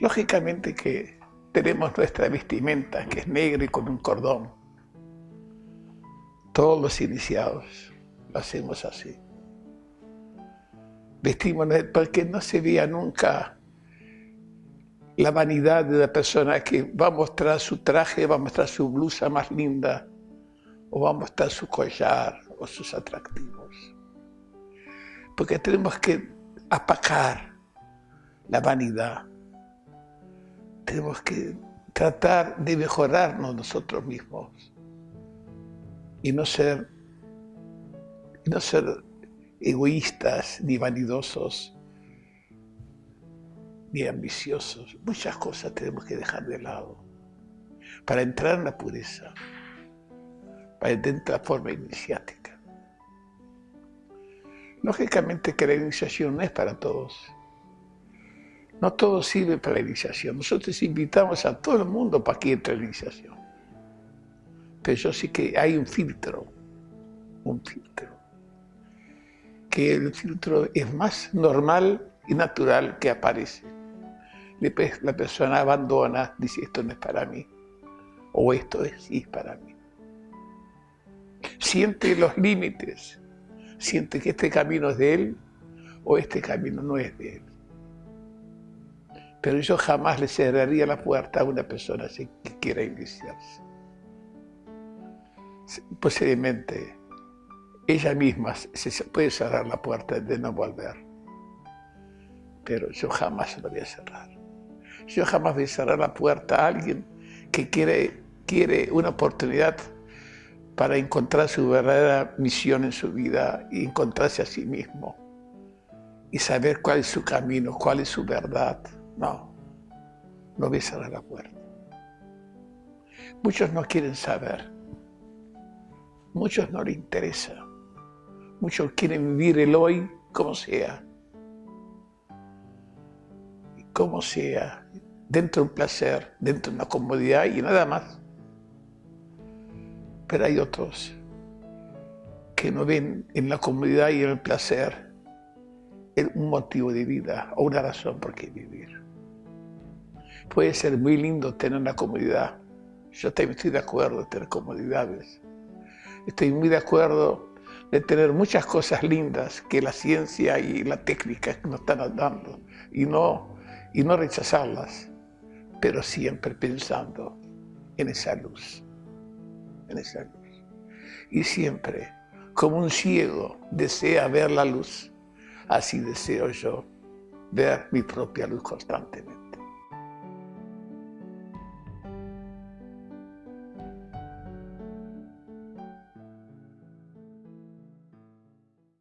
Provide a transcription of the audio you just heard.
Lógicamente que tenemos nuestra vestimenta, que es negra y con un cordón. Todos los iniciados lo hacemos así. Vestimos porque no se vea nunca la vanidad de la persona que va a mostrar su traje, va a mostrar su blusa más linda, o va a mostrar su collar o sus atractivos. Porque tenemos que apacar la vanidad. Tenemos que tratar de mejorarnos nosotros mismos y no ser, no ser egoístas ni vanidosos ni ambiciosos. Muchas cosas tenemos que dejar de lado para entrar en la pureza, para entrar en la forma iniciática. Lógicamente que la iniciación no es para todos. No todo sirve para la iniciación. Nosotros invitamos a todo el mundo para que entre en la iniciación. Pero yo sí que hay un filtro, un filtro. Que el filtro es más normal y natural que aparece. La persona abandona, dice esto no es para mí, o esto es, sí es para mí. Siente los límites, siente que este camino es de él o este camino no es de él. Pero yo jamás le cerraría la puerta a una persona que quiera iniciarse. Posiblemente ella misma se puede cerrar la puerta de no volver. Pero yo jamás lo voy a cerrar. Yo jamás voy a cerrar la puerta a alguien que quiere, quiere una oportunidad para encontrar su verdadera misión en su vida y encontrarse a sí mismo y saber cuál es su camino, cuál es su verdad. No, no voy a cerrar la puerta. Muchos no quieren saber, muchos no les interesa, muchos quieren vivir el hoy como sea, como sea, dentro de un placer, dentro de una comodidad y nada más. Pero hay otros que no ven en la comodidad y en el placer un motivo de vida o una razón por qué vivir. Puede ser muy lindo tener una comodidad. Yo también estoy de acuerdo en tener comodidades. Estoy muy de acuerdo de tener muchas cosas lindas que la ciencia y la técnica nos están dando y no y no rechazarlas, pero siempre pensando en esa luz, en esa luz. Y siempre, como un ciego desea ver la luz, así deseo yo ver mi propia luz constantemente.